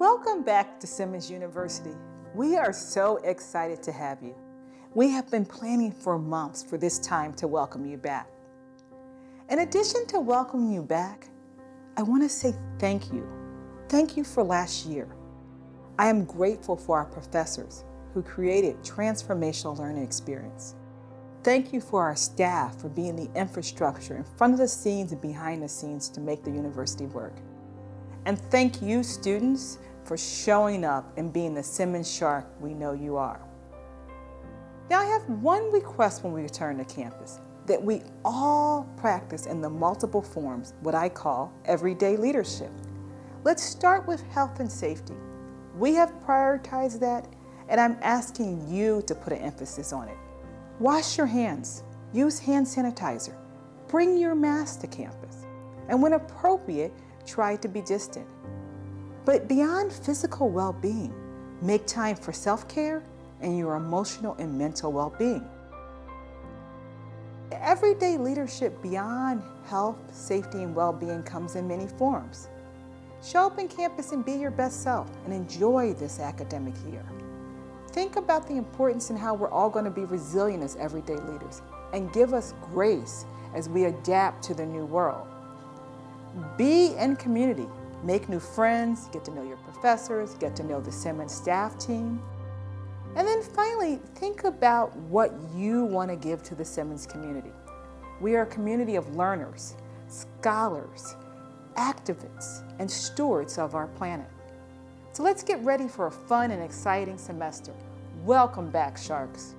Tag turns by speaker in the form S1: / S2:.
S1: Welcome back to Simmons University. We are so excited to have you. We have been planning for months for this time to welcome you back. In addition to welcoming you back, I want to say thank you. Thank you for last year. I am grateful for our professors who created transformational learning experience. Thank you for our staff for being the infrastructure in front of the scenes and behind the scenes to make the university work. And thank you, students, for showing up and being the Simmons Shark we know you are. Now I have one request when we return to campus, that we all practice in the multiple forms what I call everyday leadership. Let's start with health and safety. We have prioritized that and I'm asking you to put an emphasis on it. Wash your hands, use hand sanitizer, bring your mask to campus, and when appropriate, try to be distant. But beyond physical well-being, make time for self-care and your emotional and mental well-being. Everyday leadership beyond health, safety, and well-being comes in many forms. Show up in campus and be your best self and enjoy this academic year. Think about the importance and how we're all going to be resilient as everyday leaders and give us grace as we adapt to the new world. Be in community, make new friends, get to know your professors, get to know the Simmons staff team. And then finally, think about what you want to give to the Simmons community. We are a community of learners, scholars, activists, and stewards of our planet. So let's get ready for a fun and exciting semester. Welcome back, Sharks.